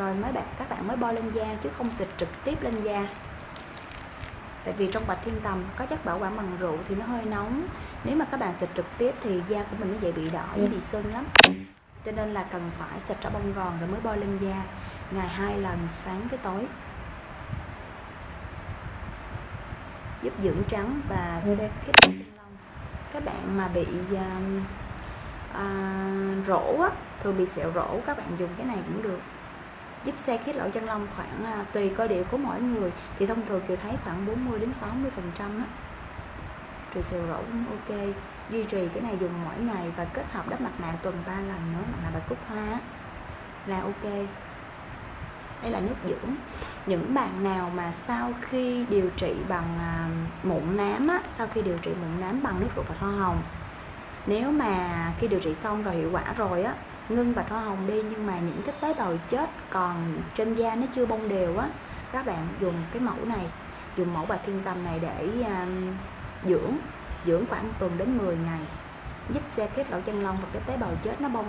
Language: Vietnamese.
rồi mấy bạn các bạn mới bôi lên da chứ không xịt trực tiếp lên da. Tại vì trong bạch thiên tầm có chất bảo quản bằng rượu thì nó hơi nóng. Nếu mà các bạn xịt trực tiếp thì da của mình nó dễ bị đỏ với bị sưng lắm. Cho nên là cần phải xịt ra bông gòn rồi mới bôi lên da ngày hai lần sáng với tối. Giúp dưỡng trắng và Ừ. xe khít lỗ chân lông. Các bạn mà bị à, à, rỗ á, thường bị sẹo rỗ các bạn dùng cái này cũng được giúp xe khít lỗ chân lông khoảng à, tùy cơ địa của mỗi người. Thì thông thường kiều thấy khoảng 40 đến 60 phần trăm á. Thì sẹo rỗ cũng ok. Duy trì cái này dùng mỗi ngày và kết hợp đắp mặt nạ tuần 3 lần nữa mặt nạ bạch cúc hoa là ok. Đây là nước dưỡng. Những bạn nào mà sau khi điều trị bằng à, mụn nám á, sau khi điều trị mụn nám bằng nước rửa bạch hoa hồng nếu mà khi điều trị xong rồi hiệu quả rồi á, ngưng bạch hoa hồng đi, nhưng mà những cái tế bào chết còn trên da nó chưa bông đều á, các bạn dùng cái mẫu này, dùng mẫu bạch thiên tâm này để à, dưỡng dưỡng khoảng tuần đến 10 ngày, giúp xe kết lỗ chân lông và cái tế bào chết nó bông